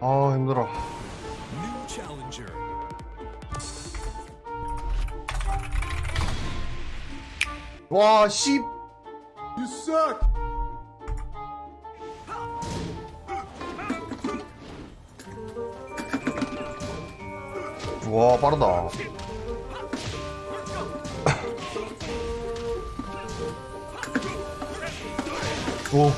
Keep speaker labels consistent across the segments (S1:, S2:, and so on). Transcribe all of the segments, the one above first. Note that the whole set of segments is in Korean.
S1: 아 힘들어. 와 씨. 와 빠르다 오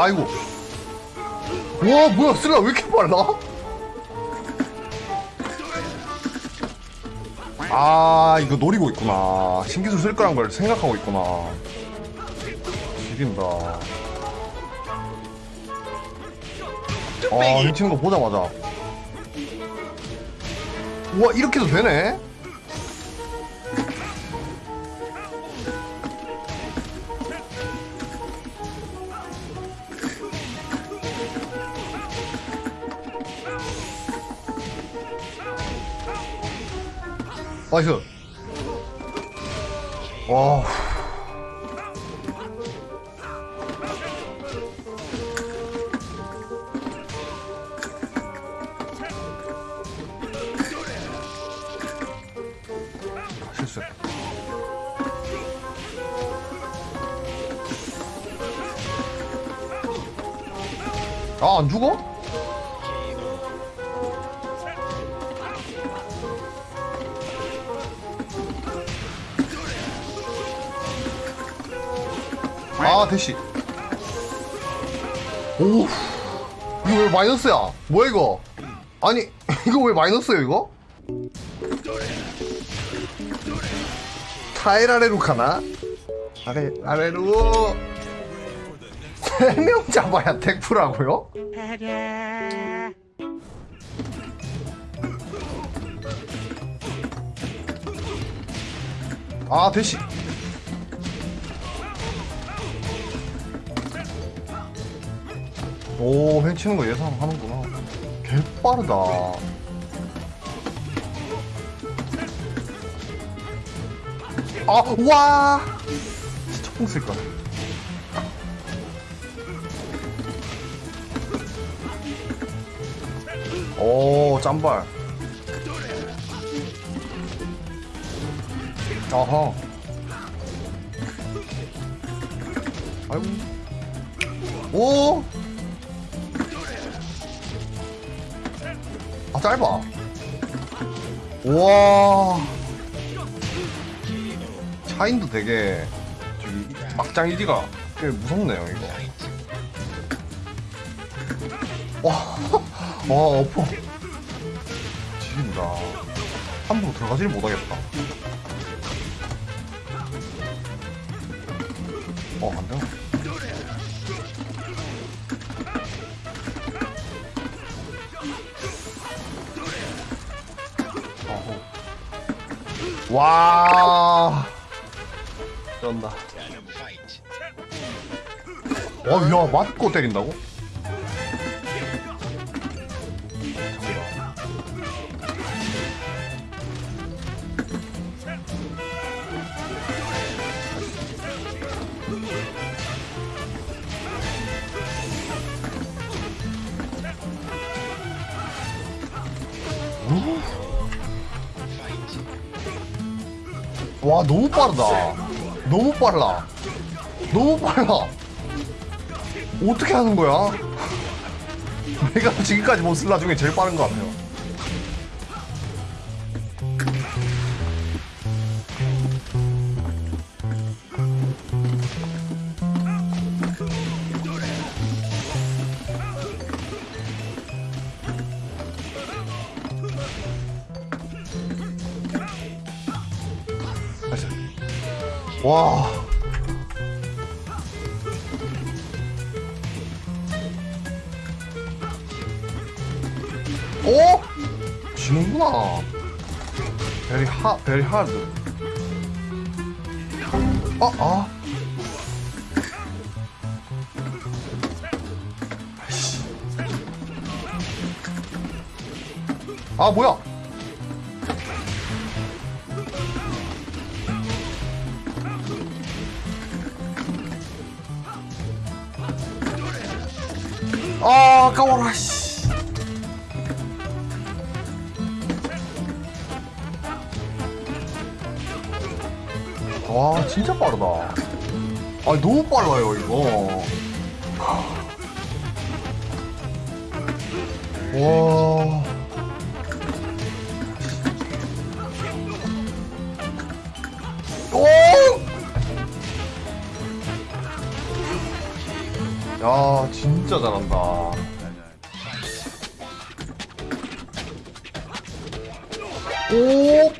S1: 아이고. 와 뭐야 슬라 왜 이렇게 빨라? 아 이거 노리고 있구나. 신기술 쓸 거란 걸 생각하고 있구나. 지린다. 아 훔치는 거 보자마자. 우와 이렇게도 되네 나이스 와 아, 실수했다 아안 죽어? 아 대시. 오 이거 왜 마이너스야? 뭐야 이거? 아니 이거 왜 마이너스야 이거? 타일 아래로 가나? 아래 아래로. 세명 잡아야 택프라고요? 아 대시 오 횡치는 거 예상하는구나. 개 빠르다. 아와! 진짜 뽕 쓸걸 오 짬발. 아하. 아이고 오 아 짧아. 우와. 차인도 되게 막장 이지가 꽤 무섭네요 이거. 와와 어퍼. 지린다. 함부로 들어가지를 못하겠다. 어 안되 와 쩐다 어 야 맞고 때린다고? 와 너무 빠르다. 너무 빨라. 너무 빨라. 어떻게 하는 거야? 내가 지금까지 본 슬라 중에 제일 빠른 것 같아요 와. 오? 지는구나. 베리 하, 베리 하드. 아, 아. 아이씨. 아, 뭐야? 아까워라 씨. 와 진짜 빠르다 아 너무 빨라요 이거 와 오! 야 진짜 잘한다 오!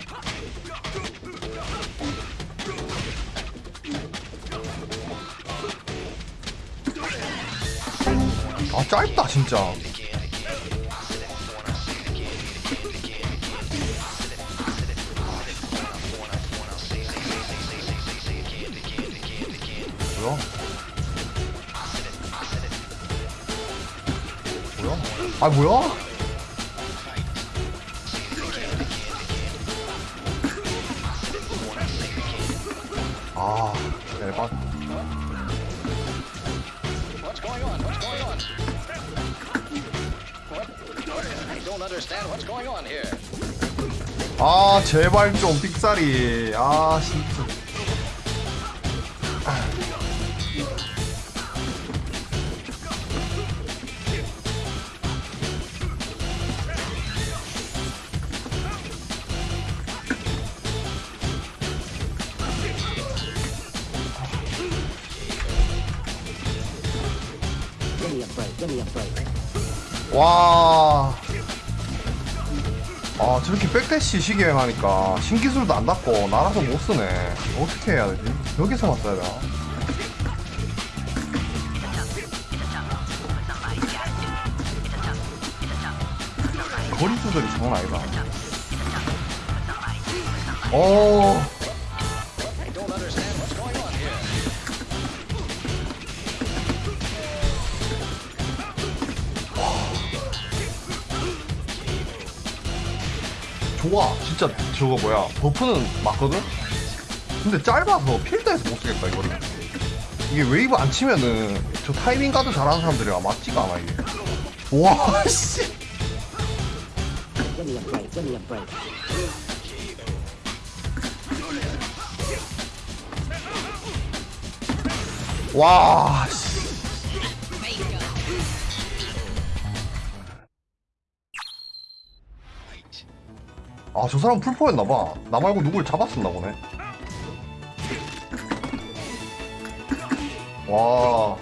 S1: 아 짧다 진짜 뭐야? 뭐야? 아 뭐야? 아 제발 좀 삑사리 아 진짜
S2: Give
S1: 아, 저렇게 백대시 시기행하니까 신기술도 안 닿고 날아서 못 쓰네. 어떻게 해야 되지? 여기서만 써야 되나? 거리 조절이 장난 아니다. 어, 좋아. 진짜 저거 뭐야. buff는 맞거든? 근데 짧아서 필드에서 못 쓰겠다, 이거를. 이게 웨이브 안 치면은 저 타이밍 가드 잘하는 사람들이랑 맞지가 않아, 이게. 와, 씨. 아, 저 사람 풀포였나봐. 나 말고 누굴 잡았었나 보네. 와.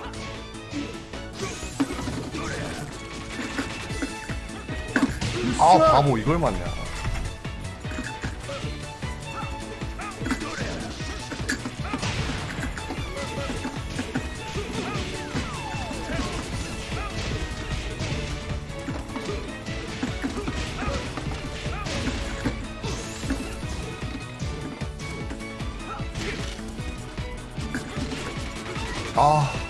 S1: 아, 바보, 이걸 맞냐. 아.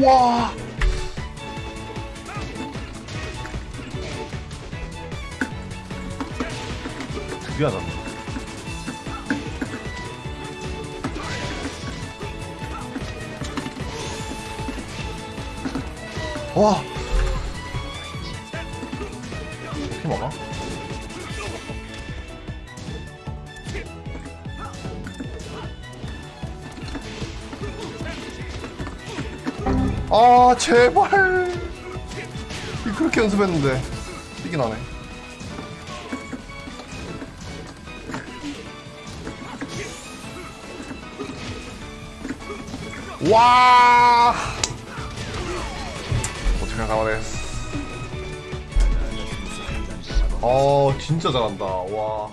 S1: 와. 미안하다. 와. 어떻게 막아? 아 제발. 그렇게 연습했는데 이게 나네. 와. 어떻게 가만했어 어 진짜 잘한다. 와